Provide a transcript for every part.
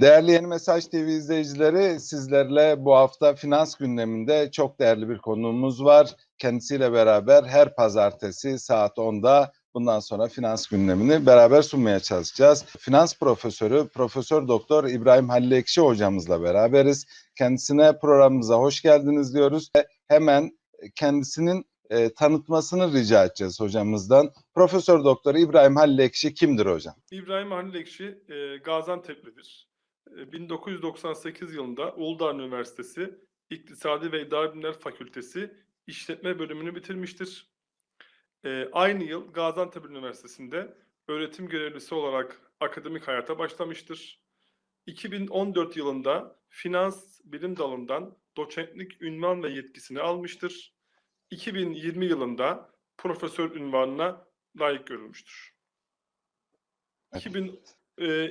Değerli Yeni Mesaj TV izleyicileri, sizlerle bu hafta finans gündeminde çok değerli bir konuğumuz var. Kendisiyle beraber her pazartesi saat 10'da bundan sonra finans gündemini beraber sunmaya çalışacağız. Finans profesörü Profesör Doktor İbrahim Halil Ekşi hocamızla beraberiz. Kendisine programımıza hoş geldiniz diyoruz. Ve Hemen kendisinin e, tanıtmasını rica edeceğiz hocamızdan. Profesör Doktor İbrahim Halil Ekşi kimdir hocam? İbrahim Halil Ekşi e, Gaziantep'lidir. E, 1998 yılında Uludağ Üniversitesi İktisadi ve İdari Bilimler Fakültesi İşletme bölümünü bitirmiştir. E, aynı yıl Gaziantep Üniversitesi'nde öğretim görevlisi olarak akademik hayata başlamıştır. 2014 yılında finans bilim dalından doçentlik ünvan ve yetkisini almıştır. 2020 yılında profesör ünvanına layık görülmüştür. 2000, e,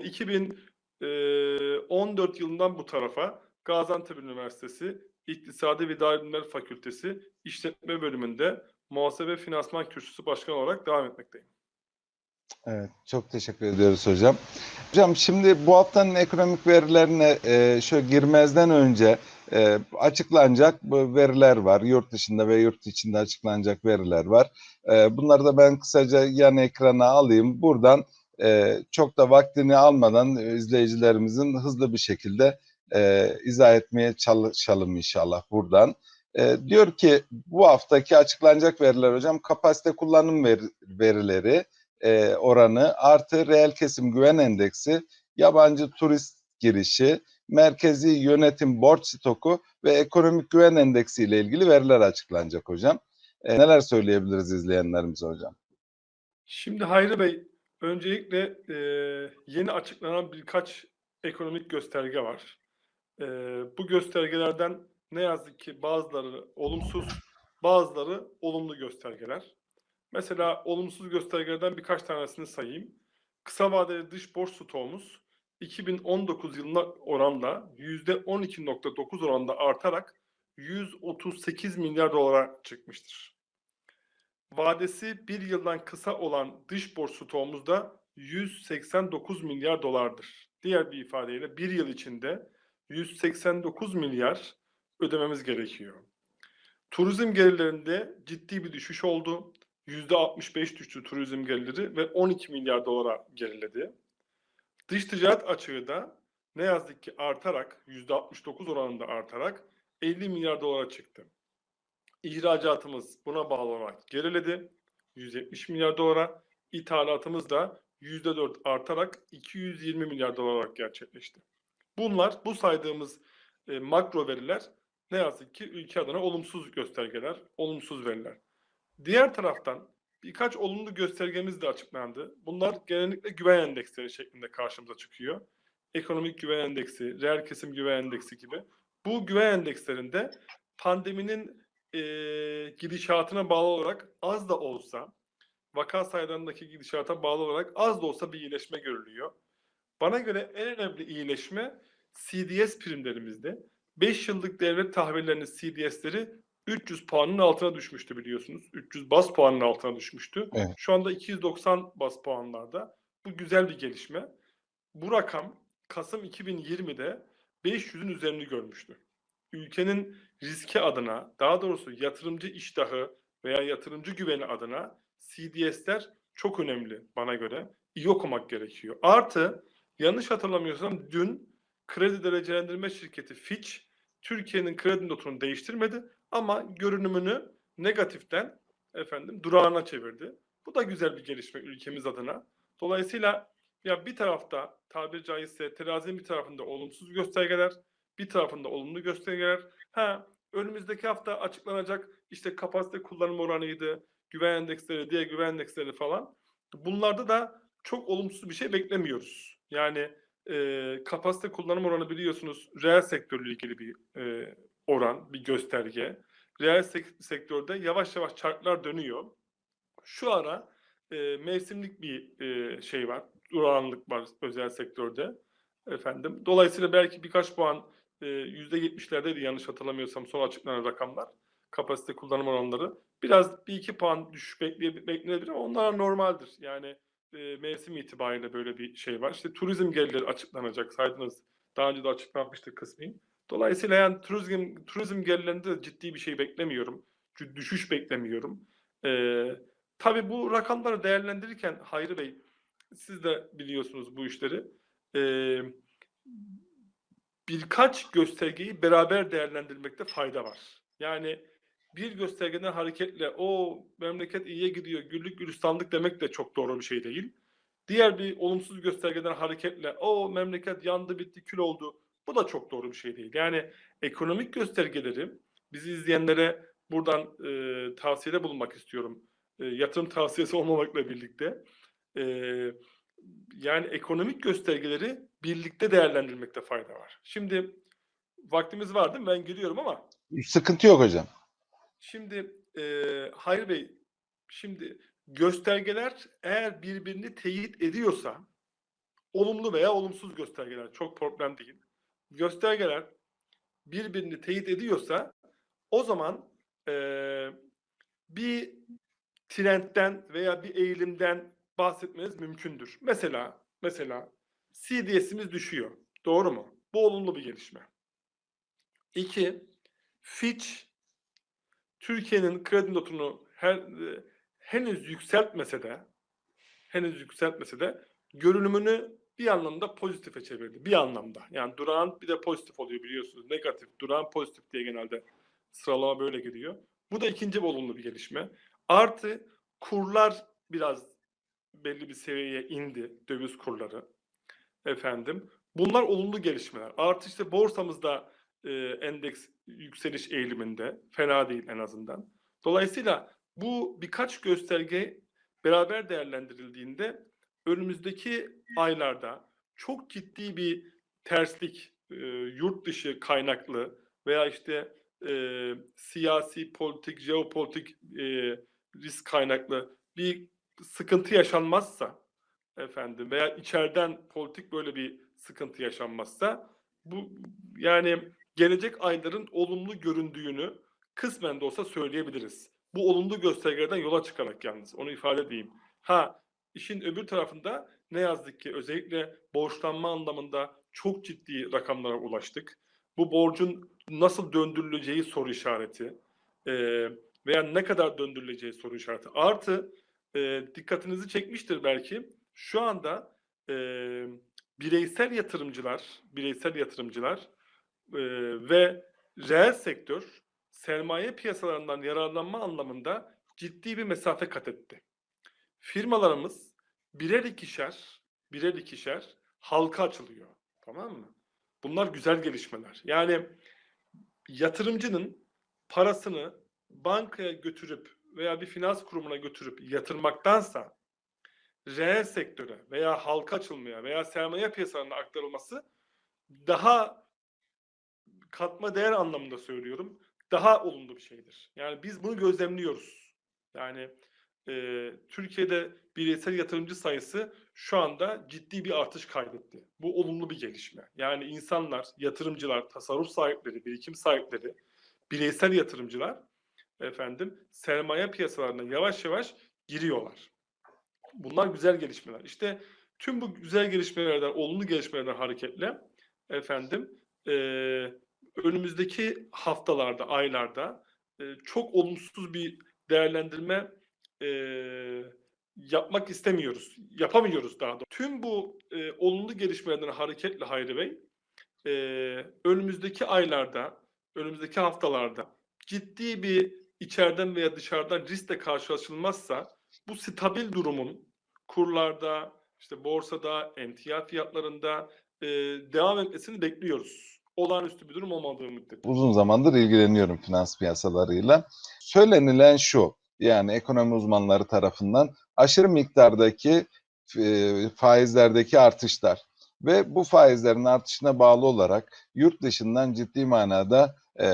2014 yılından bu tarafa Gaziantep Üniversitesi İktisadi ve Bilimler Fakültesi İşletme Bölümünde Muhasebe Finansman Kürsüsü Başkanı olarak devam etmekteyim. Evet, çok teşekkür ediyoruz hocam. Hocam şimdi bu haftanın ekonomik verilerine e, şöyle girmezden önce e, açıklanacak veriler var. Yurt dışında ve yurt içinde açıklanacak veriler var. E, bunları da ben kısaca yan ekrana alayım. Buradan e, çok da vaktini almadan izleyicilerimizin hızlı bir şekilde e, izah etmeye çalışalım inşallah buradan. E, diyor ki bu haftaki açıklanacak veriler hocam kapasite kullanım ver- verileri e, oranı artı reel kesim güven endeksi, yabancı turist girişi, merkezi yönetim borç stoku ve ekonomik güven endeksi ile ilgili veriler açıklanacak hocam. E, neler söyleyebiliriz izleyenlerimize hocam? Şimdi Hayri Bey, öncelikle e, yeni açıklanan birkaç ekonomik gösterge var. E, bu göstergelerden ne yazık ki bazıları olumsuz, bazıları olumlu göstergeler. Mesela olumsuz göstergelerden birkaç tanesini sayayım. Kısa vadeli dış borç stoğumuz 2019 yılına oranla %12.9 oranda artarak 138 milyar dolara çıkmıştır. Vadesi bir yıldan kısa olan dış borç stoğumuz da 189 milyar dolardır. Diğer bir ifadeyle bir yıl içinde 189 milyar ödememiz gerekiyor. Turizm gelirlerinde ciddi bir düşüş oldu. %65 düştü turizm geliri ve 12 milyar dolara geriledi. Dış ticaret açığı da ne yazık ki artarak %69 oranında artarak 50 milyar dolara çıktı. İhracatımız buna bağlı olarak geriledi. 170 milyar dolara. İthalatımız da %4 artarak 220 milyar dolar olarak gerçekleşti. Bunlar bu saydığımız e, makro veriler ne yazık ki ülke adına olumsuz göstergeler, olumsuz veriler. Diğer taraftan birkaç olumlu göstergemiz de açıklandı. Bunlar genellikle güven endeksleri şeklinde karşımıza çıkıyor. Ekonomik güven endeksi, reel kesim güven endeksi gibi. Bu güven endekslerinde pandeminin e, gidişatına bağlı olarak az da olsa, vaka sayılarındaki gidişata bağlı olarak az da olsa bir iyileşme görülüyor. Bana göre en önemli iyileşme CDS primlerimizde. 5 yıllık devlet tahvillerinin CDS'leri 300 puanın altına düşmüştü biliyorsunuz. 300 bas puanın altına düşmüştü. Evet. Şu anda 290 bas puanlarda. Bu güzel bir gelişme. Bu rakam Kasım 2020'de 500'ün üzerini görmüştü. Ülkenin riski adına, daha doğrusu yatırımcı iştahı veya yatırımcı güveni adına CDS'ler çok önemli bana göre. İyi okumak gerekiyor. Artı yanlış hatırlamıyorsam dün kredi derecelendirme şirketi Fitch Türkiye'nin kredi notunu değiştirmedi ama görünümünü negatiften efendim durağına çevirdi. Bu da güzel bir gelişme ülkemiz adına. Dolayısıyla ya bir tarafta tabiri caizse terazinin bir tarafında olumsuz göstergeler, bir tarafında olumlu göstergeler. Ha önümüzdeki hafta açıklanacak işte kapasite kullanım oranıydı, güven endeksleri, diğer güven endeksleri falan. Bunlarda da çok olumsuz bir şey beklemiyoruz. Yani e, kapasite kullanım oranı biliyorsunuz reel sektörle ilgili bir e, oran, bir gösterge. Reel sek- sektörde yavaş yavaş çarklar dönüyor. Şu ara e, mevsimlik bir e, şey var, durağanlık var özel sektörde. Efendim, dolayısıyla belki birkaç puan e, yüzde 70'lerdeydi yanlış hatırlamıyorsam son açıklanan rakamlar. Kapasite kullanım oranları. Biraz bir iki puan düşüş bekleye- beklenebilir ama onlar normaldir. Yani e, mevsim itibariyle böyle bir şey var. İşte turizm gelirleri açıklanacak saydınız Daha önce de açıklanmıştı kısmi. Dolayısıyla yani turizm turizm gelirlerinde de ciddi bir şey beklemiyorum. Düşüş beklemiyorum. Ee, tabii bu rakamları değerlendirirken Hayri Bey siz de biliyorsunuz bu işleri. Ee, birkaç göstergeyi beraber değerlendirmekte fayda var. Yani bir göstergeden hareketle o memleket iyiye gidiyor, güllük gülistanlık demek de çok doğru bir şey değil. Diğer bir olumsuz göstergeden hareketle o memleket yandı bitti kül oldu. Bu da çok doğru bir şey değil. Yani ekonomik göstergeleri bizi izleyenlere buradan e, tavsiyede bulunmak istiyorum. E, yatırım tavsiyesi olmamakla birlikte. E, yani ekonomik göstergeleri birlikte değerlendirmekte fayda var. Şimdi vaktimiz var değil mi? Ben gidiyorum ama Sıkıntı yok hocam. Şimdi eee Hayri Bey, şimdi göstergeler eğer birbirini teyit ediyorsa, olumlu veya olumsuz göstergeler çok problem değil. Göstergeler birbirini teyit ediyorsa, o zaman eee, bir trendten veya bir eğilimden bahsetmeniz mümkündür. Mesela, mesela CDS'imiz düşüyor. Doğru mu? Bu olumlu bir gelişme. İki, Fitch Türkiye'nin kredi notunu her, e, henüz yükseltmese de henüz yükseltmese de görünümünü bir anlamda pozitife çevirdi. Bir anlamda. Yani durağan bir de pozitif oluyor biliyorsunuz. Negatif, durağan pozitif diye genelde sıralama böyle gidiyor. Bu da ikinci bir olumlu bir gelişme. Artı kurlar biraz belli bir seviyeye indi. Döviz kurları. Efendim. Bunlar olumlu gelişmeler. Artı işte borsamızda e, endeks yükseliş eğiliminde. Fena değil en azından. Dolayısıyla bu birkaç gösterge beraber değerlendirildiğinde önümüzdeki aylarda çok ciddi bir terslik, e, yurt dışı kaynaklı veya işte e, siyasi, politik, jeopolitik e, risk kaynaklı bir sıkıntı yaşanmazsa efendim veya içeriden politik böyle bir sıkıntı yaşanmazsa bu yani gelecek ayların olumlu göründüğünü kısmen de olsa söyleyebiliriz. Bu olumlu göstergelerden yola çıkarak yalnız onu ifade edeyim. Ha işin öbür tarafında ne yazık ki özellikle borçlanma anlamında çok ciddi rakamlara ulaştık. Bu borcun nasıl döndürüleceği soru işareti e, veya ne kadar döndürüleceği soru işareti. Artı e, dikkatinizi çekmiştir belki şu anda e, bireysel yatırımcılar, bireysel yatırımcılar e, ve reel sektör sermaye piyasalarından yararlanma anlamında ciddi bir mesafe kat etti. Firmalarımız birer ikişer, birer ikişer halka açılıyor. Tamam mı? Bunlar güzel gelişmeler. Yani yatırımcının parasını bankaya götürüp veya bir finans kurumuna götürüp yatırmaktansa reel sektöre veya halka açılmaya veya sermaye piyasalarına aktarılması daha katma değer anlamında söylüyorum. Daha olumlu bir şeydir. Yani biz bunu gözlemliyoruz. Yani e, Türkiye'de bireysel yatırımcı sayısı şu anda ciddi bir artış kaydetti. Bu olumlu bir gelişme. Yani insanlar, yatırımcılar, tasarruf sahipleri, birikim sahipleri, bireysel yatırımcılar efendim sermaye piyasalarına yavaş yavaş giriyorlar. Bunlar güzel gelişmeler. İşte tüm bu güzel gelişmelerden, olumlu gelişmelerden hareketle efendim e, önümüzdeki haftalarda, aylarda e, çok olumsuz bir değerlendirme e, yapmak istemiyoruz. Yapamıyoruz daha doğrusu. Tüm bu e, olumlu gelişmelerden hareketle Hayri Bey, e, önümüzdeki aylarda, önümüzdeki haftalarda ciddi bir içeriden veya dışarıdan riskle karşılaşılmazsa bu stabil durumun kurlarda, işte borsada, emtia fiyatlarında e, devam etmesini bekliyoruz. Olağanüstü bir durum olmadığı müddetçe. Uzun zamandır ilgileniyorum finans piyasalarıyla. Söylenilen şu, yani ekonomi uzmanları tarafından aşırı miktardaki faizlerdeki artışlar ve bu faizlerin artışına bağlı olarak yurt dışından ciddi manada e,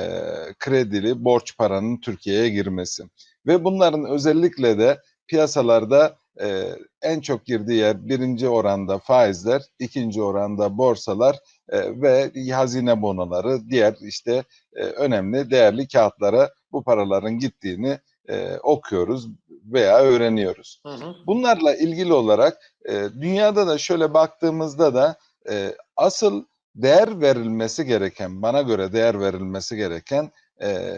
kredili borç paranın Türkiye'ye girmesi ve bunların özellikle de piyasalarda e, en çok girdiği yer birinci oranda faizler, ikinci oranda borsalar e, ve hazine bonoları, diğer işte e, önemli değerli kağıtlara bu paraların gittiğini e, okuyoruz veya öğreniyoruz. Hı hı. Bunlarla ilgili olarak e, dünyada da şöyle baktığımızda da e, asıl değer verilmesi gereken, bana göre değer verilmesi gereken e,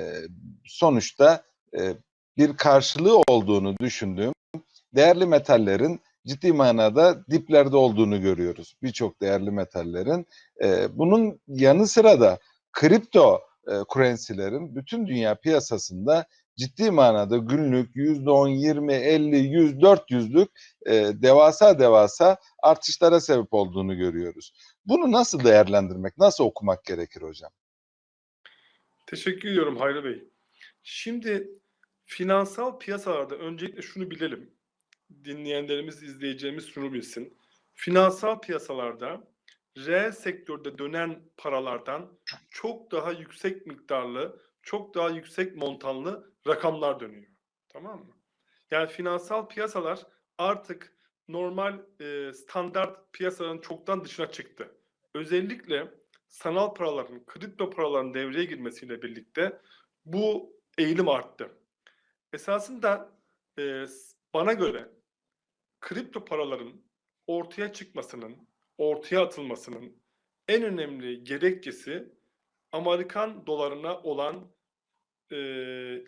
sonuçta e, bir karşılığı olduğunu düşündüğüm değerli metallerin ciddi manada diplerde olduğunu görüyoruz. Birçok değerli metallerin. E, bunun yanı sıra da kripto e, currency'lerin bütün dünya piyasasında ciddi manada günlük %10, 20, 50, 100, 400'lük e, devasa devasa artışlara sebep olduğunu görüyoruz. Bunu nasıl değerlendirmek, nasıl okumak gerekir hocam? Teşekkür ediyorum Hayri Bey. Şimdi finansal piyasalarda öncelikle şunu bilelim. Dinleyenlerimiz, izleyeceğimiz şunu bilsin. Finansal piyasalarda reel sektörde dönen paralardan çok daha yüksek miktarlı, çok daha yüksek montanlı rakamlar dönüyor. Tamam mı? Yani finansal piyasalar artık normal e, standart piyasaların çoktan dışına çıktı. Özellikle sanal paraların, kripto paraların devreye girmesiyle birlikte bu eğilim arttı. Esasında e, bana göre kripto paraların ortaya çıkmasının, ortaya atılmasının en önemli gerekçesi Amerikan dolarına olan e,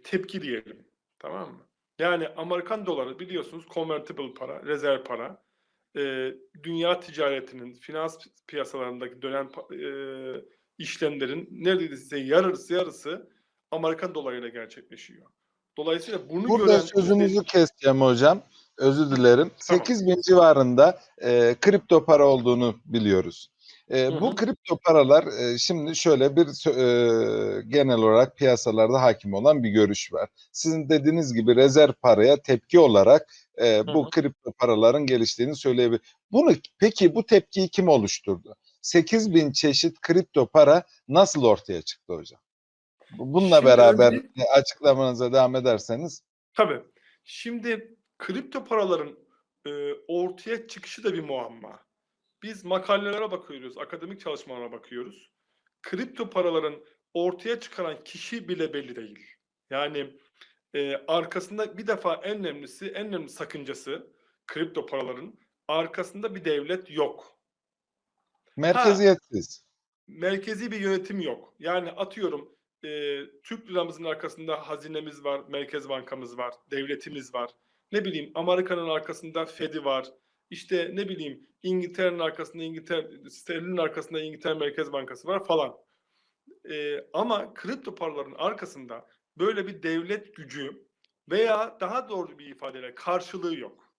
tepki diyelim. Tamam mı? Yani Amerikan doları biliyorsunuz convertible para, rezerv para. E, dünya ticaretinin, finans piyasalarındaki dönen e, işlemlerin neredeyse yarısı yarısı Amerikan dolarıyla gerçekleşiyor. Dolayısıyla bunu Burada gören sözünüzü keseceğim hocam. Özür dilerim. Tamam. 8 bin civarında e, kripto para olduğunu biliyoruz. E, Hı bu hı. kripto paralar e, şimdi şöyle bir e, genel olarak piyasalarda hakim olan bir görüş var. Sizin dediğiniz gibi rezerv paraya tepki olarak e, bu hı. kripto paraların geliştiğini söyleyebilir. Bunu peki bu tepkiyi kim oluşturdu? 8 bin çeşit kripto para nasıl ortaya çıktı hocam? Bu- Bununla Şimdi beraber önce- açıklamanıza devam ederseniz. Tabii. Şimdi kripto paraların e, ortaya çıkışı da bir muamma. Biz makalelere bakıyoruz, akademik çalışmalara bakıyoruz. Kripto paraların ortaya çıkaran kişi bile belli değil. Yani e, arkasında bir defa en önemlisi, en önemli sakıncası kripto paraların arkasında bir devlet yok. Merkeziyetsiz. merkezi bir yönetim yok. Yani atıyorum e, Türk liramızın arkasında hazinemiz var, Merkez Bankamız var, devletimiz var. Ne bileyim Amerika'nın arkasında Fed'i var. İşte ne bileyim İngiltere'nin arkasında İngiltere, sterlinin arkasında İngiltere Merkez Bankası var falan. E, ama kripto paraların arkasında böyle bir devlet gücü veya daha doğru bir ifadeyle karşılığı yok.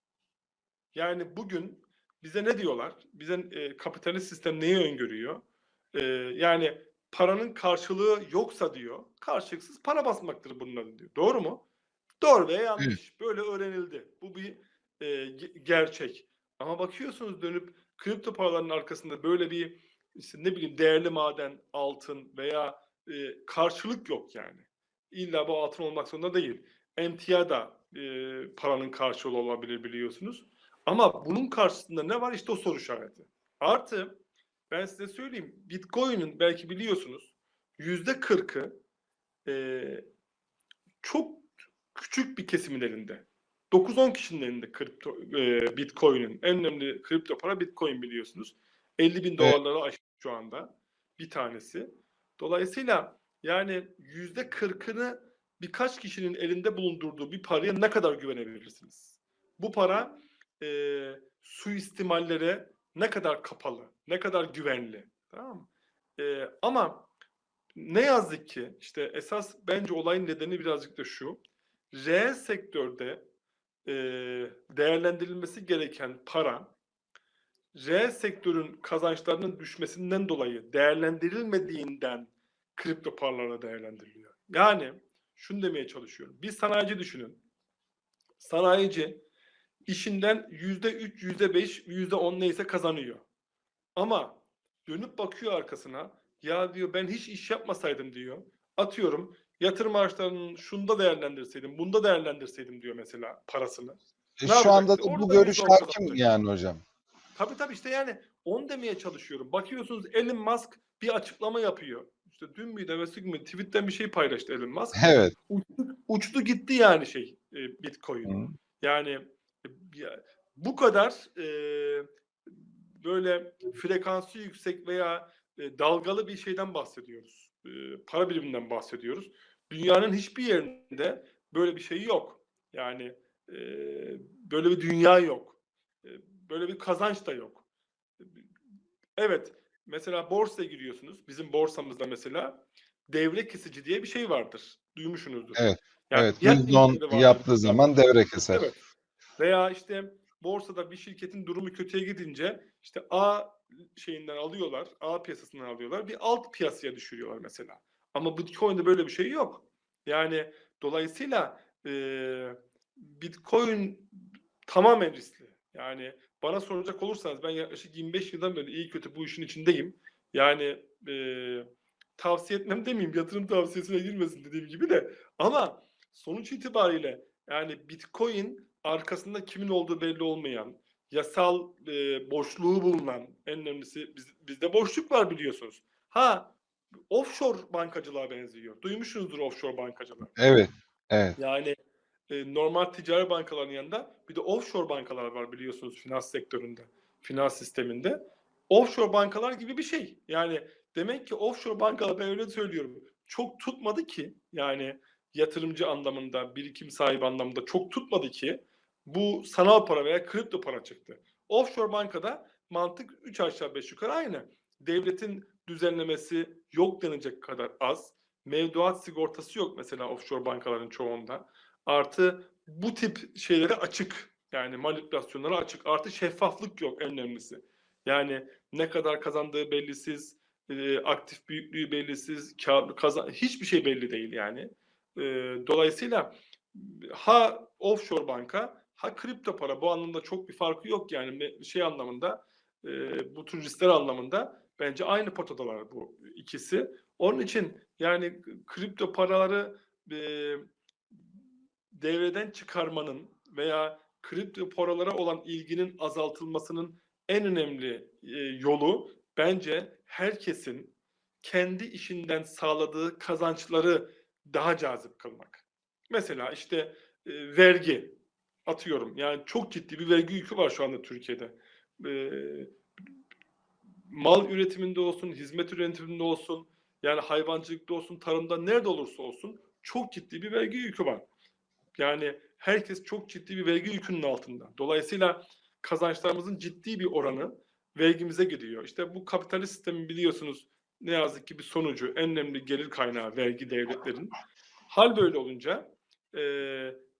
Yani bugün bize ne diyorlar? Bize e, kapitalist sistem neyi öngörüyor? E, yani paranın karşılığı yoksa diyor, karşılıksız para basmaktır bunun adı diyor. Doğru mu? Doğru veya yanlış. Böyle öğrenildi. Bu bir e, ge- gerçek. Ama bakıyorsunuz dönüp kripto paraların arkasında böyle bir işte ne bileyim değerli maden, altın veya e, karşılık yok yani. İlla bu altın olmak zorunda değil. Emtia da e, paranın karşılığı olabilir biliyorsunuz. Ama bunun karşısında ne var? İşte o soru işareti. Artı ben size söyleyeyim. Bitcoin'in belki biliyorsunuz yüzde kırkı çok küçük bir kesimin elinde. 9-10 kişinin elinde kripto, e, Bitcoin'in. En önemli kripto para Bitcoin biliyorsunuz. 50 bin Evet. dolarları aştı şu anda bir tanesi. Dolayısıyla yani yüzde kırkını birkaç kişinin elinde bulundurduğu bir paraya ne kadar güvenebilirsiniz? Bu para e, suistimallere ne kadar kapalı, ne kadar güvenli. Tamam mı? E, ama ne yazık ki işte esas bence olayın nedeni birazcık da şu. Reel sektörde e, değerlendirilmesi gereken para reel sektörün kazançlarının düşmesinden dolayı değerlendirilmediğinden kripto paralarla değerlendiriliyor. Yani şunu demeye çalışıyorum. Bir sanayici düşünün. Sanayici işinden yüzde üç, yüzde beş, yüzde on neyse kazanıyor. Ama dönüp bakıyor arkasına. Ya diyor ben hiç iş yapmasaydım diyor. Atıyorum yatırım araçlarının şunda değerlendirseydim, bunda değerlendirseydim diyor mesela parasını. E, Ne Şu anda da bu Orada görüş on hakim yani hocam. Tabii tabii işte yani onu demeye çalışıyorum. Bakıyorsunuz Elon Musk bir açıklama yapıyor. İşte dün müydü evvelsi gün mü tweetten bir şey paylaştı Elon Musk. Evet. Uçtu, uçtu gitti yani şey e, Bitcoin. Hı. Yani e, bu kadar e, böyle frekansı yüksek veya e, dalgalı bir şeyden bahsediyoruz. E, para biriminden bahsediyoruz. Dünyanın hiçbir yerinde böyle bir şey yok. Yani e, böyle bir dünya yok. E, böyle bir kazanç da yok. Evet, mesela borsaya giriyorsunuz. Bizim borsamızda mesela devre kesici diye bir şey vardır. Duymuşsunuzdur. Evet, Yani evet. fiyat %10 limitleri vardır. yaptığı zaman devre keser. Evet. Veya işte borsada bir şirketin durumu kötüye gidince işte A şeyinden alıyorlar, A piyasasından alıyorlar, bir alt piyasaya düşürüyorlar mesela. Ama Bitcoin'de böyle bir şey yok. Yani dolayısıyla e, Bitcoin tamamen riskli. Yani bana soracak olursanız ben yaklaşık 25 yıldan beri iyi kötü bu işin içindeyim. Yani e, tavsiye etmem demeyeyim, yatırım tavsiyesine girmesin dediğim gibi de. Ama sonuç itibariyle yani Bitcoin arkasında kimin olduğu belli olmayan, yasal e, boşluğu bulunan, en önemlisi biz, bizde boşluk var biliyorsunuz. Ha offshore bankacılığa benziyor. Duymuşsunuzdur offshore bankacılığı. Evet, evet. Yani e, normal ticari bankaların yanında bir de offshore bankalar var biliyorsunuz finans sektöründe, finans sisteminde. Offshore bankalar gibi bir şey. Yani demek ki offshore bankalar ben öyle söylüyorum. Çok tutmadı ki yani yatırımcı anlamında, birikim sahibi anlamında çok tutmadı ki bu sanal para veya kripto para çıktı. Offshore bankada mantık 3 aşağı 5 yukarı aynı. Devletin düzenlemesi yok denecek kadar az. Mevduat sigortası yok mesela offshore bankaların çoğunda. Artı bu tip şeylere açık. Yani manipülasyonlara açık. Artı şeffaflık yok en önemlisi. Yani ne kadar kazandığı bellisiz, e, aktif büyüklüğü bellisiz, kar, kazan hiçbir şey belli değil yani. E, dolayısıyla ha offshore banka ha kripto para bu anlamda çok bir farkı yok yani şey anlamında e, bu tür riskler anlamında bence aynı potadalar bu ikisi. Onun için yani kripto paraları e, devreden çıkarmanın veya kripto paralara olan ilginin azaltılmasının en önemli e, yolu bence herkesin kendi işinden sağladığı kazançları daha cazip kılmak. Mesela işte e, vergi atıyorum. Yani çok ciddi bir vergi yükü var şu anda Türkiye'de. E, mal üretiminde olsun, hizmet üretiminde olsun, yani hayvancılıkta olsun, tarımda nerede olursa olsun çok ciddi bir vergi yükü var. Yani herkes çok ciddi bir vergi yükünün altında. Dolayısıyla kazançlarımızın ciddi bir oranı vergimize gidiyor. İşte bu kapitalist sistemin biliyorsunuz ne yazık ki bir sonucu en önemli gelir kaynağı vergi devletlerin. Hal böyle olunca e,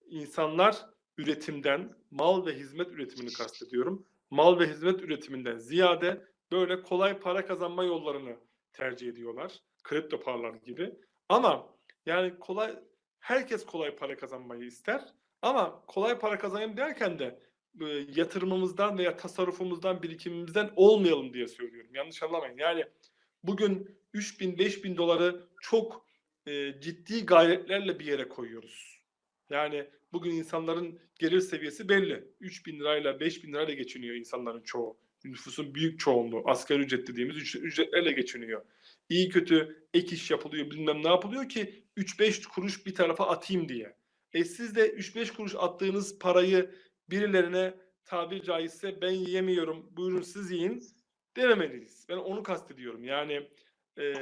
insanlar üretimden, mal ve hizmet üretimini kastediyorum. Mal ve hizmet üretiminden ziyade böyle kolay para kazanma yollarını tercih ediyorlar. Kripto paralar gibi. Ama yani kolay herkes kolay para kazanmayı ister. Ama kolay para kazanayım derken de e, yatırımımızdan veya tasarrufumuzdan, birikimimizden olmayalım diye söylüyorum. Yanlış anlamayın. Yani bugün 3 bin, 5 bin doları çok e, ciddi gayretlerle bir yere koyuyoruz. Yani bugün insanların gelir seviyesi belli. 3 bin lirayla 5 bin lirayla geçiniyor insanların çoğu. Nüfusun büyük çoğunluğu asgari ücret dediğimiz ücretlerle geçiniyor. İyi kötü ek iş yapılıyor bilmem ne yapılıyor ki 3-5 kuruş bir tarafa atayım diye. E siz de 3-5 kuruş attığınız parayı birilerine tabir caizse ben yiyemiyorum buyurun siz yiyin dememeliyiz. Ben onu kastediyorum. Yani e,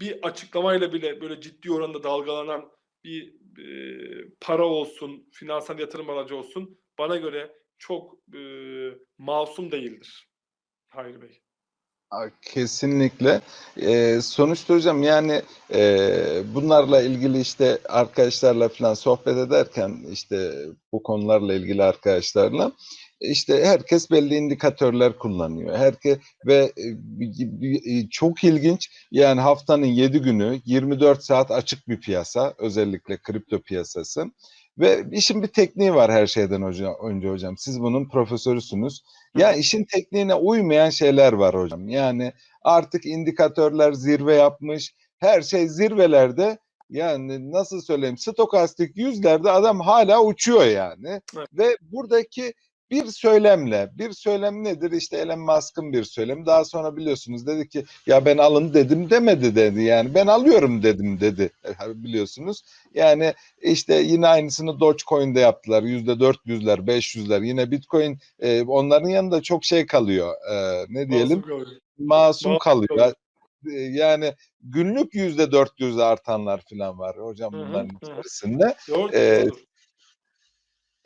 bir açıklamayla bile böyle ciddi oranda dalgalanan bir e, para olsun, finansal yatırım aracı olsun bana göre çok e, masum değildir. Hayır Bey. Kesinlikle. Ee, sonuçta hocam yani e, bunlarla ilgili işte arkadaşlarla falan sohbet ederken işte bu konularla ilgili arkadaşlarla işte herkes belli indikatörler kullanıyor. Herkes ve e, çok ilginç yani haftanın 7 günü 24 saat açık bir piyasa özellikle kripto piyasası. Ve işin bir tekniği var her şeyden hocam, önce hocam. Siz bunun profesörüsünüz. Ya işin tekniğine uymayan şeyler var hocam. Yani artık indikatörler zirve yapmış. Her şey zirvelerde yani nasıl söyleyeyim stokastik yüzlerde adam hala uçuyor yani. Evet. Ve buradaki bir söylemle, bir söylem nedir? İşte Elon Musk'ın bir söylemi. Daha sonra biliyorsunuz dedi ki ya ben alın dedim demedi dedi. Yani ben alıyorum dedim dedi E, biliyorsunuz. Yani işte yine aynısını Dogecoin'de yaptılar. Yüzde 400'ler, 500'ler. Yine Bitcoin e, onların yanında çok şey kalıyor. E, ne diyelim? Masum kalıyor. Masum kalıyor. kalıyor. E, Yani günlük yüzde 400 artanlar falan var hocam bunların hı hı. içerisinde. Doğru, Ee, doğrudur.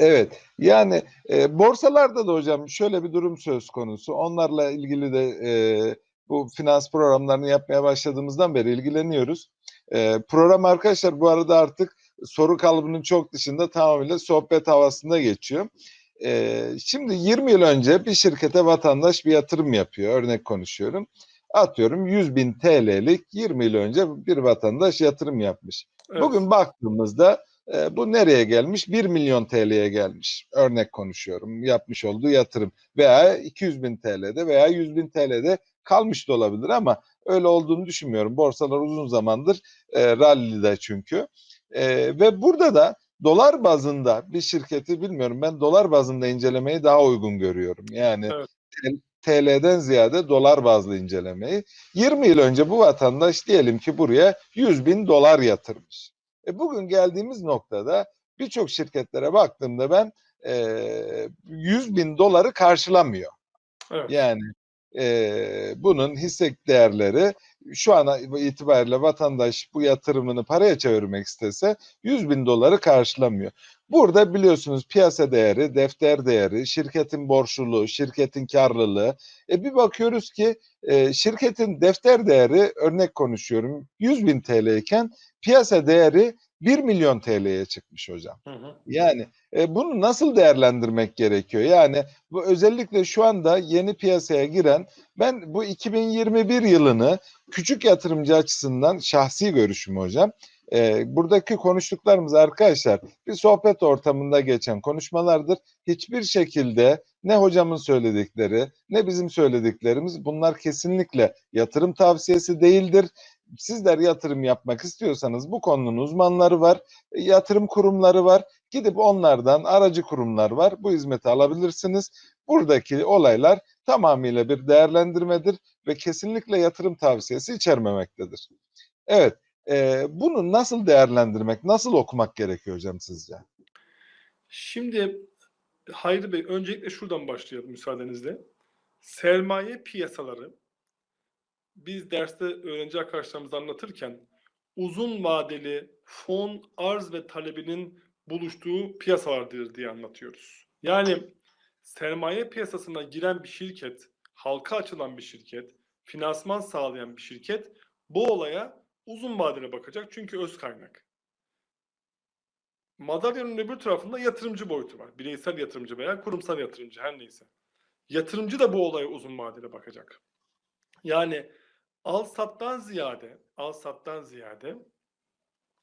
Evet, yani e, borsalarda da hocam şöyle bir durum söz konusu. Onlarla ilgili de e, bu finans programlarını yapmaya başladığımızdan beri ilgileniyoruz. E, program arkadaşlar bu arada artık soru kalıbının çok dışında tamamıyla sohbet havasında geçiyor. E, şimdi 20 yıl önce bir şirkete vatandaş bir yatırım yapıyor. Örnek konuşuyorum. Atıyorum 100 bin TL'lik 20 yıl önce bir vatandaş yatırım yapmış. Evet. Bugün baktığımızda e, bu nereye gelmiş? 1 milyon TL'ye gelmiş. Örnek konuşuyorum. Yapmış olduğu yatırım. Veya 200 bin TL'de veya 100 bin TL'de kalmış da olabilir ama öyle olduğunu düşünmüyorum. Borsalar uzun zamandır e, rallide çünkü. E, ve burada da dolar bazında bir şirketi bilmiyorum ben dolar bazında incelemeyi daha uygun görüyorum. Yani Evet. TL'den ziyade dolar bazlı incelemeyi. 20 yıl önce bu vatandaş diyelim ki buraya 100 bin dolar yatırmış. E bugün geldiğimiz noktada birçok şirketlere baktığımda ben e, 100 bin doları karşılamıyor. Evet. Yani e, bunun hisse değerleri şu an itibariyle vatandaş bu yatırımını paraya çevirmek istese 100 bin doları karşılamıyor. Burada biliyorsunuz piyasa değeri, defter değeri, şirketin borçluluğu, şirketin karlılığı. E bir bakıyoruz ki e, şirketin defter değeri örnek konuşuyorum 100 bin TL iken piyasa değeri 1 milyon TL'ye çıkmış hocam. Hı hı. Yani e, bunu nasıl değerlendirmek gerekiyor? Yani bu özellikle şu anda yeni piyasaya giren ben bu 2021 yılını küçük yatırımcı açısından şahsi görüşüm hocam. E, buradaki konuştuklarımız arkadaşlar bir sohbet ortamında geçen konuşmalardır. Hiçbir şekilde ne hocamın söyledikleri ne bizim söylediklerimiz bunlar kesinlikle yatırım tavsiyesi değildir. Sizler yatırım yapmak istiyorsanız bu konunun uzmanları var, yatırım kurumları var. Gidip onlardan aracı kurumlar var. Bu hizmeti alabilirsiniz. Buradaki olaylar tamamıyla bir değerlendirmedir ve kesinlikle yatırım tavsiyesi içermemektedir. Evet, e, bunu nasıl değerlendirmek, nasıl okumak gerekiyor hocam sizce? Şimdi Hayri Bey öncelikle şuradan başlayalım müsaadenizle. Sermaye piyasaları biz derste öğrenci arkadaşlarımıza anlatırken uzun vadeli fon arz ve talebinin buluştuğu piyasalardır diye anlatıyoruz. Yani sermaye piyasasına giren bir şirket, halka açılan bir şirket, finansman sağlayan bir şirket bu olaya uzun vadeli bakacak çünkü öz kaynak. Madalyanın öbür tarafında yatırımcı boyutu var. Bireysel yatırımcı veya kurumsal yatırımcı her neyse. Yatırımcı da bu olaya uzun vadeli bakacak. Yani al sattan ziyade, al sattan ziyade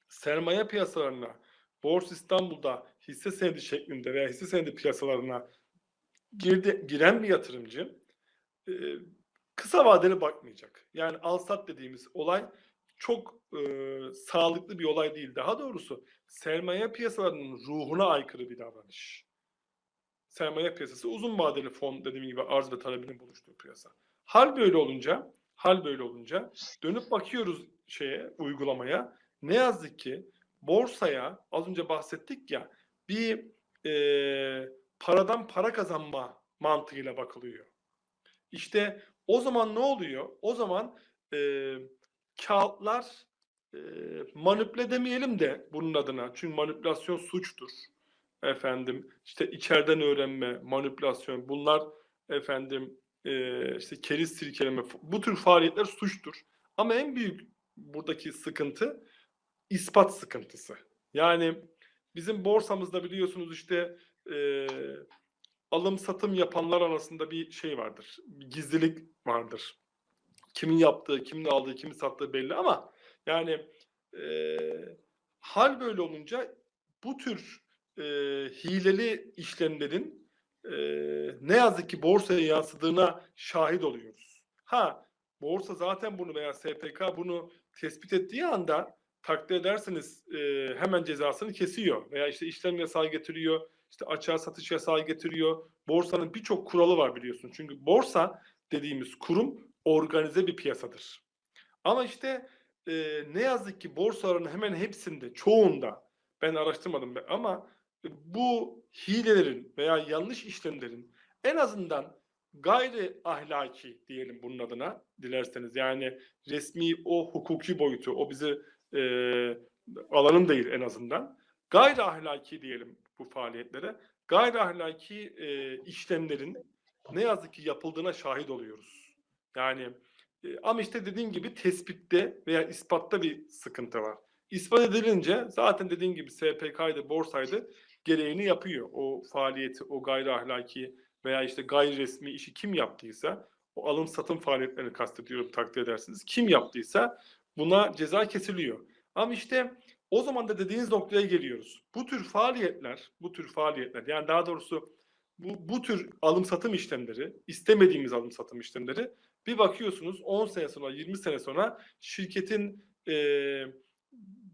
sermaye piyasalarına, Borsa İstanbul'da hisse senedi şeklinde veya hisse senedi piyasalarına girdi, giren bir yatırımcı e, kısa vadeli bakmayacak. Yani al sat dediğimiz olay çok e, sağlıklı bir olay değil. Daha doğrusu sermaye piyasalarının ruhuna aykırı bir davranış. Sermaye piyasası uzun vadeli fon dediğim gibi arz ve talebinin buluştuğu piyasa. Hal böyle olunca, hal böyle olunca dönüp bakıyoruz şeye, uygulamaya. Ne yazık ki borsaya az önce bahsettik ya bir e, paradan para kazanma mantığıyla bakılıyor. İşte o zaman ne oluyor? O zaman e, kağıtlar e, manipüle demeyelim de bunun adına. Çünkü manipülasyon suçtur. Efendim işte içeriden öğrenme, manipülasyon bunlar efendim e, işte keriz sirkeleme bu tür faaliyetler suçtur. Ama en büyük buradaki sıkıntı ispat sıkıntısı. Yani bizim borsamızda biliyorsunuz işte e, alım satım yapanlar arasında bir şey vardır. Bir gizlilik vardır. Kimin yaptığı, kimin aldığı, kimin sattığı belli ama yani e, hal böyle olunca bu tür e, hileli işlemlerin e, ne yazık ki borsaya yansıdığına şahit oluyoruz. Ha borsa zaten bunu veya SPK bunu tespit ettiği anda takdir ederseniz e, hemen cezasını kesiyor veya işte işlem yasağı getiriyor, işte açığa satış yasağı getiriyor. Borsanın birçok kuralı var biliyorsun. Çünkü borsa dediğimiz kurum organize bir piyasadır. Ama işte e, ne yazık ki borsaların hemen hepsinde, çoğunda ben araştırmadım be- ama bu hilelerin veya yanlış işlemlerin en azından gayri ahlaki diyelim bunun adına dilerseniz yani resmi o hukuki boyutu o bizi e, alanım değil en azından gayri ahlaki diyelim bu faaliyetlere gayri ahlaki e, işlemlerin ne yazık ki yapıldığına şahit oluyoruz. Yani e, ama işte dediğin gibi tespitte veya ispatta bir sıkıntı var. İspat edilince zaten dediğin gibi SPK'ydı, borsaydı gereğini yapıyor. O faaliyeti, o gayri ahlaki veya işte gayri resmi işi kim yaptıysa o alım satım faaliyetlerini kastediyorum takdir edersiniz. Kim yaptıysa buna ceza kesiliyor. Ama işte o zaman da dediğiniz noktaya geliyoruz. Bu tür faaliyetler, bu tür faaliyetler yani daha doğrusu bu, bu tür alım satım işlemleri, istemediğimiz alım satım işlemleri bir bakıyorsunuz 10 sene sonra, 20 sene sonra şirketin e,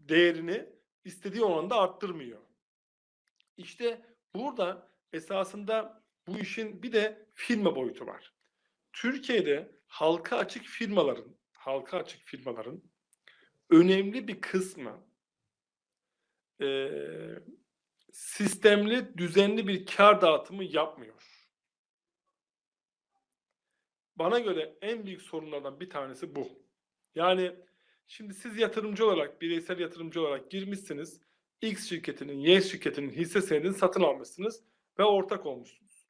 değerini istediği oranda arttırmıyor. İşte burada esasında bu işin bir de firma boyutu var. Türkiye'de halka açık firmaların, halka açık firmaların önemli bir kısmı eee, sistemli, düzenli bir kar dağıtımı yapmıyor. Bana göre en büyük sorunlardan bir tanesi bu. Yani şimdi siz yatırımcı olarak, bireysel yatırımcı olarak girmişsiniz. X şirketinin, Y şirketinin hisse senedini satın almışsınız ve ortak olmuşsunuz.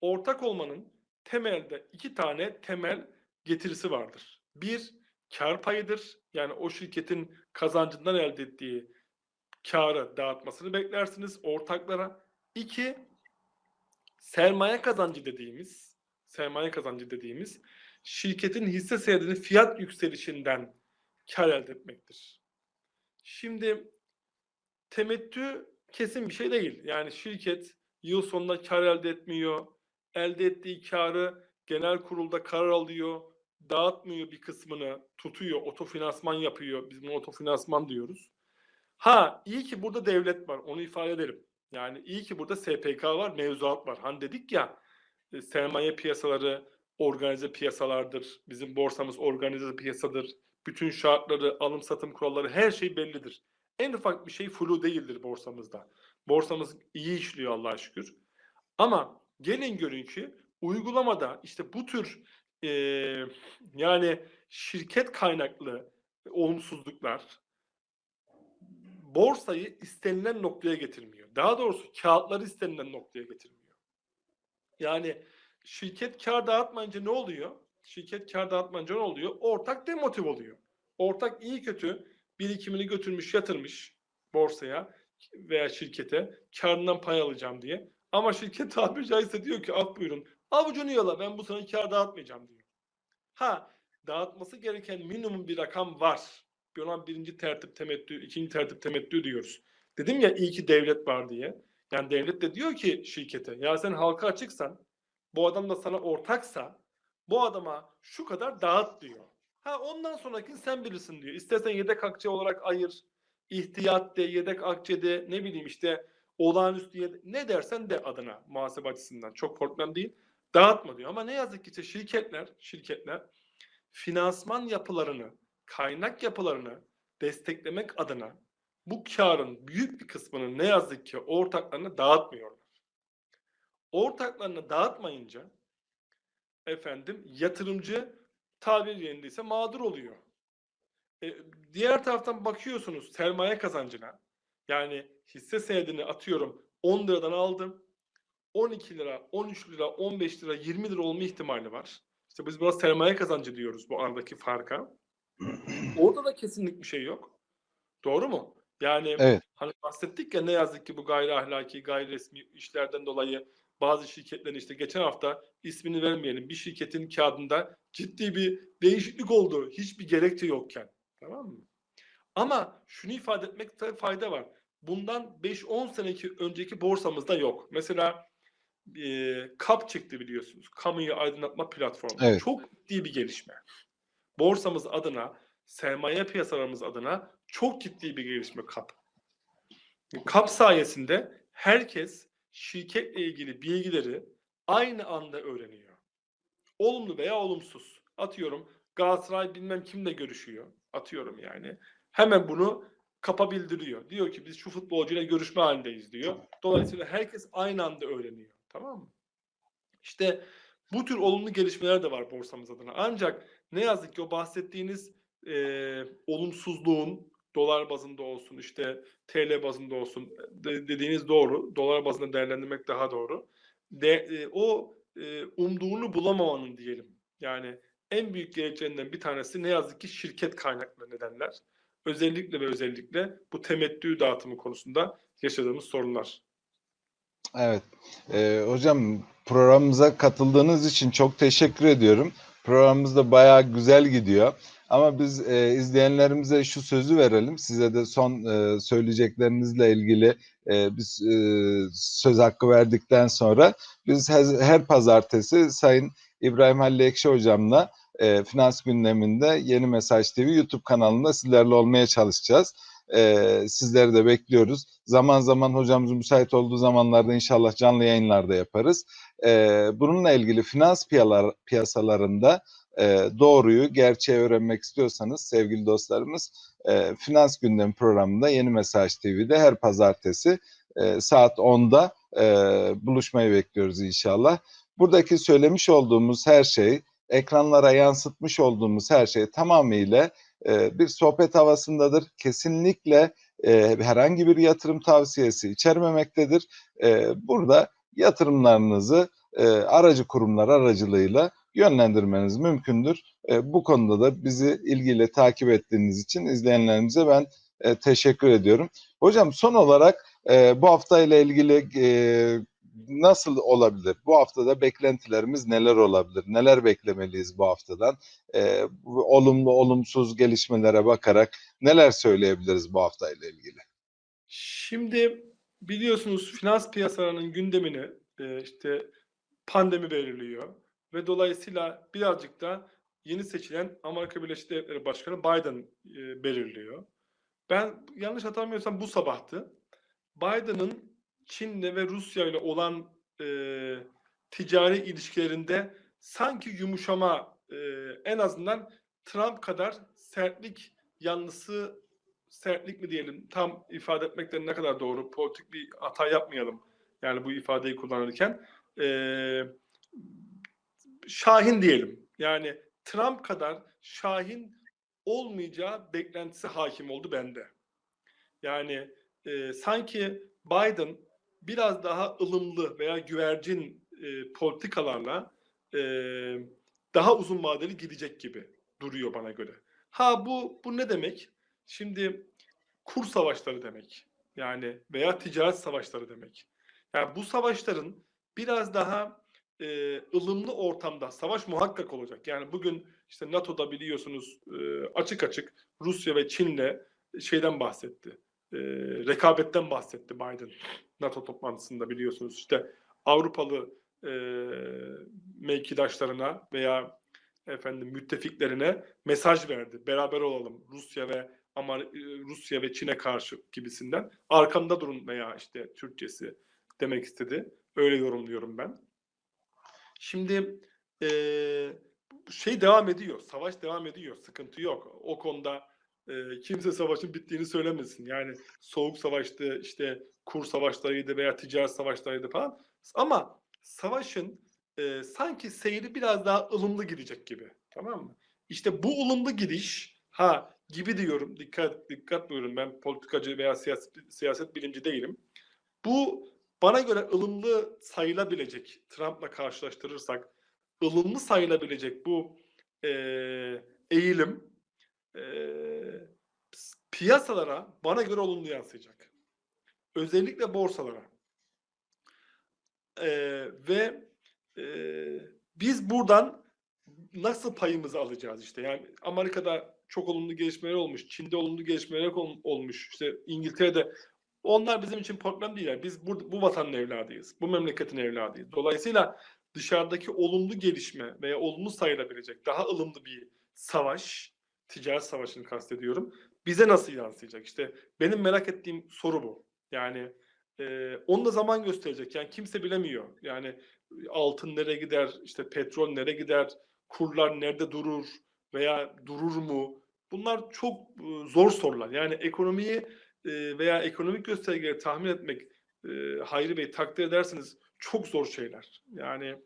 Ortak olmanın temelde iki tane temel getirisi vardır. Bir, kar payıdır. Yani o şirketin kazancından elde ettiği karı dağıtmasını beklersiniz ortaklara. İki, sermaye kazancı dediğimiz, sermaye kazancı dediğimiz şirketin hisse senedinin fiyat yükselişinden kar elde etmektir. Şimdi temettü kesin bir şey değil. Yani şirket yıl sonunda kar elde etmiyor. Elde ettiği karı genel kurulda karar alıyor. Dağıtmıyor bir kısmını, tutuyor, otofinansman yapıyor. Biz buna otofinansman diyoruz. Ha iyi ki burada devlet var. Onu ifade ederim. Yani iyi ki burada SPK var, mevzuat var. Hani dedik ya sermaye piyasaları organize piyasalardır. Bizim borsamız organize piyasadır. Bütün şartları, alım satım kuralları her şey bellidir. En ufak bir şey flu değildir borsamızda. Borsamız iyi işliyor Allah'a şükür. Ama gelin görün ki uygulamada işte bu tür eee, yani şirket kaynaklı olumsuzluklar borsayı istenilen noktaya getirmiyor. Daha doğrusu kağıtları istenilen noktaya getirmiyor. Yani şirket kar dağıtmayınca ne oluyor? Şirket kar dağıtmayınca ne oluyor? Ortak demotiv oluyor. Ortak iyi kötü birikimini götürmüş yatırmış borsaya veya şirkete karından pay alacağım diye. Ama şirket tabiri caizse diyor ki al buyurun avucunu yala ben bu sene kar dağıtmayacağım diyor. Ha dağıtması gereken minimum bir rakam var. Bir olan birinci tertip temettü, ikinci tertip temettü diyoruz. Dedim ya iyi ki devlet var diye. Yani devlet de diyor ki şirkete ya sen halka açıksan bu adam da sana ortaksa bu adama şu kadar dağıt diyor. Ha ondan sonraki sen bilirsin diyor. İstersen yedek akçe olarak ayır. ihtiyat de, yedek akçe de, ne bileyim işte olağanüstü yedek, ne dersen de adına muhasebe açısından çok problem değil. Dağıtma diyor. Ama ne yazık ki işte şirketler, şirketler finansman yapılarını, kaynak yapılarını desteklemek adına bu karın büyük bir kısmını ne yazık ki ortaklarına dağıtmıyorlar. Ortaklarına dağıtmayınca efendim yatırımcı tabir yerindeyse mağdur oluyor. E, diğer taraftan bakıyorsunuz sermaye kazancına. Yani hisse senedini atıyorum 10 liradan aldım. 12 lira, 13 lira, 15 lira, 20 lira olma ihtimali var. İşte biz buna sermaye kazancı diyoruz bu aradaki farka. Orada da kesinlik bir şey yok. Doğru mu? Yani Evet. hani bahsettik ya ne yazık ki bu gayri ahlaki, gayri resmi işlerden dolayı bazı şirketlerin işte geçen hafta ismini vermeyelim bir şirketin kağıdında ciddi bir değişiklik oldu. Hiçbir gerekçe yokken. Tamam mı? Ama şunu ifade etmekte fayda var. Bundan 5-10 seneki önceki borsamızda yok. Mesela e, KAP çıktı biliyorsunuz. Kamuyu aydınlatma platformu. Evet. Çok ciddi bir gelişme. Borsamız adına, sermaye piyasalarımız adına çok ciddi bir gelişme KAP. KAP sayesinde herkes şirketle ilgili bilgileri aynı anda öğreniyor. Olumlu veya olumsuz. Atıyorum Galatasaray bilmem kimle görüşüyor. Atıyorum yani. Hemen bunu kapa bildiriyor. Diyor ki biz şu futbolcuyla görüşme halindeyiz diyor. Dolayısıyla herkes aynı anda öğreniyor. Tamam mı? İşte bu tür olumlu gelişmeler de var borsamız adına. Ancak ne yazık ki o bahsettiğiniz e, olumsuzluğun dolar bazında olsun işte TL bazında olsun de- dediğiniz doğru. Dolar bazında değerlendirmek daha doğru. De, e, o e, umduğunu bulamamanın diyelim. Yani en büyük gereklerinden bir tanesi ne yazık ki şirket kaynaklı nedenler. Özellikle ve özellikle bu temettü dağıtımı konusunda yaşadığımız sorunlar. Evet. Ee, hocam programımıza katıldığınız için çok teşekkür ediyorum. Programımız da bayağı güzel gidiyor. Ama biz e, izleyenlerimize şu sözü verelim. Size de son e, söyleyeceklerinizle ilgili e, biz e, söz hakkı verdikten sonra biz her, her pazartesi Sayın İbrahim Halil Ekşi hocamla e, Finans Gündeminde Yeni Mesaj TV YouTube kanalında sizlerle olmaya çalışacağız. E, sizleri de bekliyoruz. Zaman zaman hocamızın müsait olduğu zamanlarda inşallah canlı yayınlarda yaparız. E, bununla ilgili finans piyalar, piyasalarında e, doğruyu, gerçeği öğrenmek istiyorsanız sevgili dostlarımız e, Finans Gündemi programında Yeni Mesaj TV'de her pazartesi e, saat 10'da e, buluşmayı bekliyoruz inşallah. Buradaki söylemiş olduğumuz her şey, ekranlara yansıtmış olduğumuz her şey tamamıyla e, bir sohbet havasındadır. Kesinlikle e, herhangi bir yatırım tavsiyesi içermemektedir. E, burada yatırımlarınızı e, aracı kurumlar aracılığıyla yönlendirmeniz mümkündür. E, bu konuda da bizi ilgiyle takip ettiğiniz için izleyenlerimize ben e, teşekkür ediyorum. Hocam son olarak e, bu hafta ile ilgili e, nasıl olabilir? Bu haftada beklentilerimiz neler olabilir? Neler beklemeliyiz bu haftadan? E, olumlu olumsuz gelişmelere bakarak neler söyleyebiliriz bu hafta ile ilgili? Şimdi biliyorsunuz finans piyasalarının gündemini e, işte pandemi belirliyor ve dolayısıyla birazcık da yeni seçilen Amerika Birleşik Devletleri Başkanı Biden e, belirliyor. Ben yanlış hatırlamıyorsam bu sabahtı. Biden'ın Çin'le ve Rusya ile olan e, ticari ilişkilerinde sanki yumuşama e, en azından Trump kadar sertlik yanlısı sertlik mi diyelim tam ifade etmekten ne kadar doğru politik bir hata yapmayalım yani bu ifadeyi kullanırken Ee, Şahin diyelim. Yani Trump kadar Şahin olmayacağı beklentisi hakim oldu bende. Yani e, sanki Biden biraz daha ılımlı veya güvercin e, politikalarla e, daha uzun vadeli gidecek gibi duruyor bana göre. Ha bu bu ne demek? Şimdi kur savaşları demek. Yani veya ticaret savaşları demek. Yani bu savaşların biraz daha e, ılımlı ortamda savaş muhakkak olacak. Yani bugün işte NATO'da biliyorsunuz e, açık açık Rusya ve Çin'le şeyden bahsetti. E, rekabetten bahsetti Biden NATO toplantısında biliyorsunuz. İşte Avrupalı e, mevkidaşlarına veya efendim müttefiklerine mesaj verdi. Beraber olalım Rusya ve ama e, Rusya ve Çin'e karşı gibisinden. Arkamda durun veya işte Türkçesi demek istedi. Öyle yorumluyorum ben. Şimdi e, şey devam ediyor. Savaş devam ediyor. Sıkıntı yok. O konuda e, kimse savaşın bittiğini söylemesin. Yani soğuk savaştı, işte kur savaşlarıydı veya ticaret savaşlarıydı falan. Ama savaşın e, sanki seyri biraz daha ılımlı gidecek gibi. Tamam mı? İşte bu ılımlı gidiş ha gibi diyorum. Dikkat dikkat buyurun. Ben politikacı veya siyaset, siyaset bilimci değilim. Bu bana göre ılımlı sayılabilecek Trump'la karşılaştırırsak ılımlı sayılabilecek bu e, eğilim e, piyasalara bana göre olumlu yansıyacak. Özellikle borsalara. E, ve e, biz buradan nasıl payımızı alacağız işte. Yani Amerika'da çok olumlu gelişmeler olmuş. Çin'de olumlu gelişmeler ol- olmuş. İşte İngiltere'de onlar bizim için problem değil. Biz bu, bu vatanın evladıyız. Bu memleketin evladıyız. Dolayısıyla dışarıdaki olumlu gelişme veya olumlu sayılabilecek daha ılımlı bir savaş, ticaret savaşını kastediyorum. Bize nasıl yansıyacak? İşte benim merak ettiğim soru bu. Yani Ee, onu da zaman gösterecek. Yani kimse bilemiyor. Yani altın nereye gider, işte petrol nereye gider, kurlar nerede durur veya durur mu? Bunlar çok e, zor sorular. Yani ekonomiyi e, veya ekonomik göstergeleri tahmin etmek e, Hayri Bey takdir edersiniz çok zor şeyler. Yani e,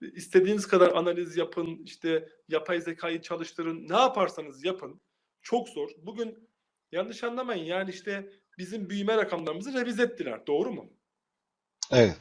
istediğiniz kadar analiz yapın, işte yapay zekayı çalıştırın, ne yaparsanız yapın. Çok zor. Bugün yanlış anlamayın yani işte bizim büyüme rakamlarımızı revize ettiler. Doğru mu? Evet.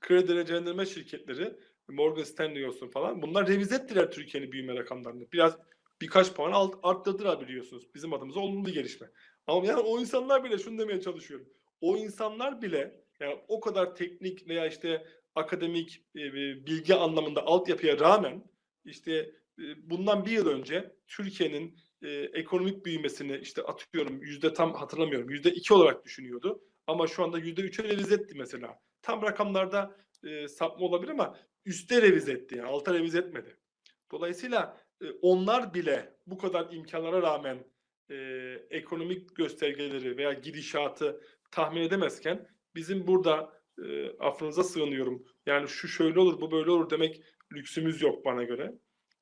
Kredi derecelendirme şirketleri, Morgan Stanley olsun falan bunlar revize ettiler Türkiye'nin büyüme rakamlarını. Biraz birkaç puan alt, arttırdılar biliyorsunuz. Bizim adımıza olumlu gelişme. Ama yani o insanlar bile şunu demeye çalışıyorum. O insanlar bile yani o kadar teknik veya işte akademik e, bilgi anlamında altyapıya rağmen işte e, bundan bir yıl önce Türkiye'nin e, ekonomik büyümesini işte atıyorum yüzde tam hatırlamıyorum yüzde iki olarak düşünüyordu. Ama şu anda yüzde üçe revize etti mesela. Tam rakamlarda e, sapma olabilir ama üste revize etti yani alta revize etmedi. Dolayısıyla e, onlar bile bu kadar imkanlara rağmen e, ekonomik göstergeleri veya gidişatı tahmin edemezken bizim burada e, affınıza sığınıyorum. Yani şu şöyle olur bu böyle olur demek lüksümüz yok bana göre.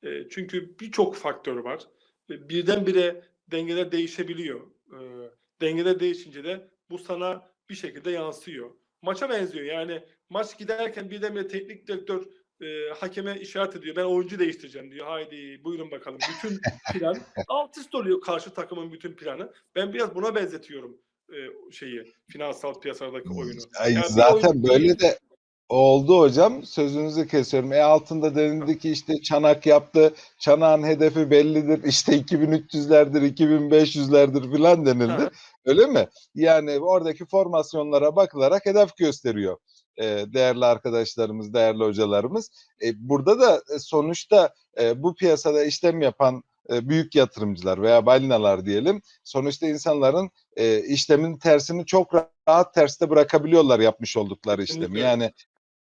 E, çünkü birçok faktör var. E, birdenbire dengeler değişebiliyor. E, dengeler değişince de bu sana bir şekilde yansıyor. Maça benziyor yani maç giderken birdenbire teknik direktör e, hakeme işaret ediyor. Ben oyuncu değiştireceğim diyor. Haydi buyurun bakalım. Bütün plan alt üst oluyor karşı takımın bütün planı. Ben biraz buna benzetiyorum e, şeyi finansal piyasadaki oyunu. Ay, Yani zaten oyuncu böyle de oldu hocam. Sözünüzü kesiyorum. E altında denildi ki işte çanak yaptı. Çanağın hedefi bellidir. İşte 2300'lerdir, 2500'lerdir filan denildi. Öyle mi? Yani oradaki formasyonlara bakılarak hedef gösteriyor e, değerli arkadaşlarımız, değerli hocalarımız. E, burada da sonuçta bu piyasada işlem yapan e, büyük yatırımcılar veya balinalar diyelim. Sonuçta insanların e, işlemin tersini çok rahat terste bırakabiliyorlar yapmış oldukları işlemi. Yani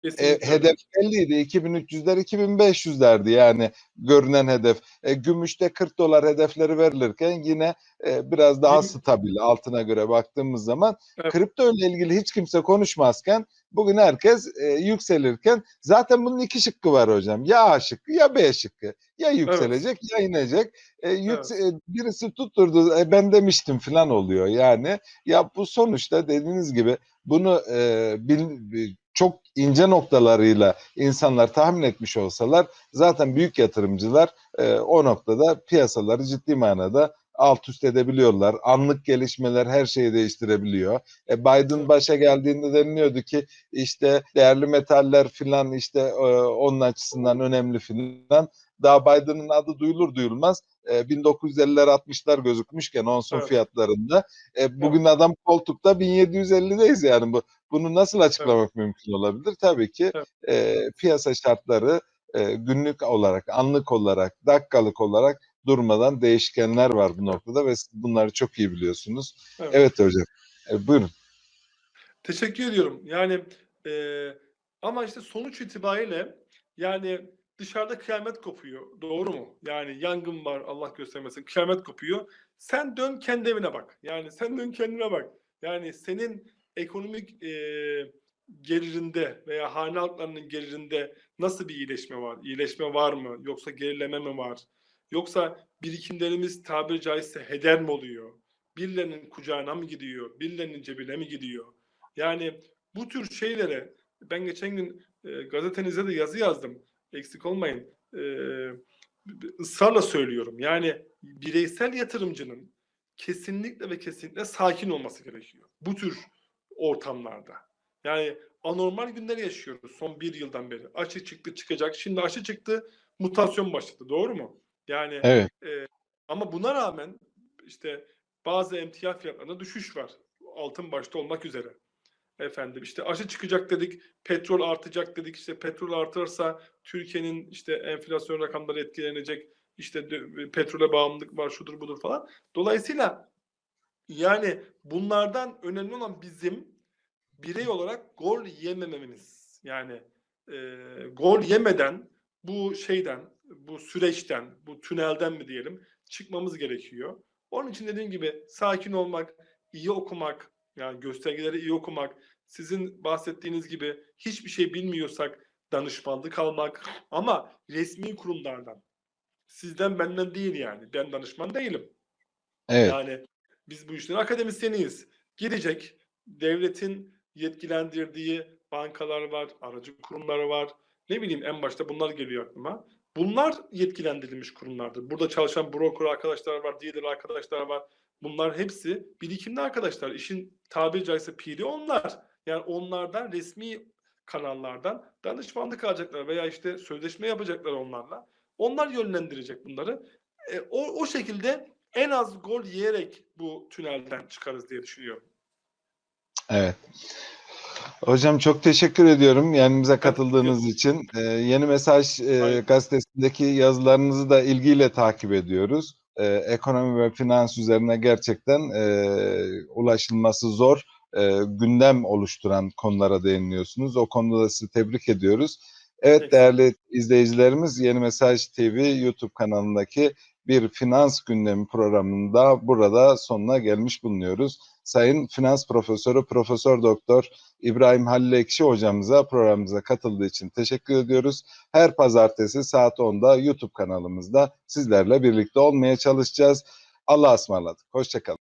Kesinlikle öyle. hedef belliydi. 2300'ler 2500'lerdi yani görünen hedef. E, gümüşte 40 dolar hedefleri verilirken yine e, biraz daha stabil altına göre baktığımız zaman Evet. kripto ile ilgili hiç kimse konuşmazken bugün herkes e, yükselirken zaten bunun iki şıkkı var hocam. Ya A şıkkı ya B şıkkı. Ya yükselecek ya inecek. E, yükse- e, birisi tutturdu e, ben demiştim falan oluyor yani. Ya bu sonuçta dediğiniz gibi bunu e, bil- bi- çok ince noktalarıyla insanlar tahmin etmiş olsalar zaten büyük yatırımcılar e, o noktada piyasaları ciddi manada alt üst edebiliyorlar. Anlık gelişmeler her şeyi değiştirebiliyor. E, Biden başa geldiğinde deniliyordu ki işte değerli metaller filan işte e, onun açısından önemli filan. Daha Biden'ın adı duyulur duyulmaz e, 1950'ler 60'lar gözükmüşken onson Evet. fiyatlarında e, bugün adam koltukta 1750'deyiz yani bu bunu nasıl açıklamak mümkün olabilir? Tabii ki Evet. e, piyasa şartları e, günlük olarak, anlık olarak, dakikalık olarak durmadan değişkenler var bu noktada ve siz bunları çok iyi biliyorsunuz. Evet. Evet hocam. E, buyurun. Teşekkür ediyorum. Yani e, ama işte sonuç itibariyle yani dışarıda kıyamet kopuyor. Doğru mu? Yani yangın var Allah göstermesin. Kıyamet kopuyor. Sen dön kendi evine bak. Yani sen dön kendine bak. Yani senin ekonomik e, gelirinde veya hane halklarının gelirinde nasıl bir iyileşme var? İyileşme var mı? Yoksa gerileme mi var? Yoksa birikimlerimiz tabiri caizse heder mi oluyor? Birilerinin kucağına mı gidiyor? Birilerinin cebine mi gidiyor? Yani bu tür şeylere ben geçen gün e, gazetenizde de yazı yazdım. Eksik olmayın. E, ısrarla söylüyorum. Yani bireysel yatırımcının kesinlikle ve kesinlikle sakin olması gerekiyor. Bu tür ortamlarda. Yani anormal günler yaşıyoruz son bir yıldan beri. Aşı çıktı çıkacak. Şimdi aşı çıktı mutasyon başladı. Doğru mu? Yani Evet. e, ama buna rağmen işte bazı emtia fiyatlarında düşüş var. Altın başta olmak üzere. Efendim işte aşı çıkacak dedik, petrol artacak dedik. İşte petrol artırsa Türkiye'nin işte enflasyon rakamları etkilenecek. İşte petrole bağımlılık var, şudur budur falan. Dolayısıyla yani bunlardan önemli olan bizim birey olarak gol yemememiz. Yani e, gol yemeden bu şeyden, bu süreçten, bu tünelden mi diyelim çıkmamız gerekiyor. Onun için dediğim gibi sakin olmak, iyi okumak, yani göstergeleri iyi okumak, sizin bahsettiğiniz gibi hiçbir şey bilmiyorsak danışmanlık almak ama resmi kurumlardan. Sizden benden değil yani. Ben danışman değilim. Evet. Yani biz bu işlerin akademisyeniyiz. Gidecek devletin yetkilendirdiği bankalar var, aracı kurumları var. Ne bileyim en başta bunlar geliyor aklıma. Bunlar yetkilendirilmiş kurumlardır. Burada çalışan broker arkadaşlar var, dealer arkadaşlar var. Bunlar hepsi birikimli arkadaşlar. İşin tabiri caizse piri onlar. Yani onlardan resmi kanallardan danışmanlık alacaklar veya işte sözleşme yapacaklar onlarla. Onlar yönlendirecek bunları. E, o, o şekilde en az gol yiyerek bu tünelden çıkarız diye düşünüyorum. Evet. Hocam çok teşekkür ediyorum yanımıza katıldığınız teşekkür için. Ee, Yeni Mesaj e, gazetesindeki yazılarınızı da ilgiyle takip ediyoruz. Ee, ekonomi ve finans üzerine gerçekten e, ulaşılması zor, e, gündem oluşturan konulara değiniyorsunuz. O konuda da sizi tebrik ediyoruz. Evet değerli izleyicilerimiz Yeni Mesaj TV YouTube kanalındaki bir finans gündemi programında burada sonuna gelmiş bulunuyoruz. Sayın Finans Profesörü Profesör Doktor İbrahim Halil Ekşi hocamıza programımıza katıldığı için teşekkür ediyoruz. Her pazartesi saat 10'da YouTube kanalımızda sizlerle birlikte olmaya çalışacağız. Allah'a ısmarladık. Hoşçakalın.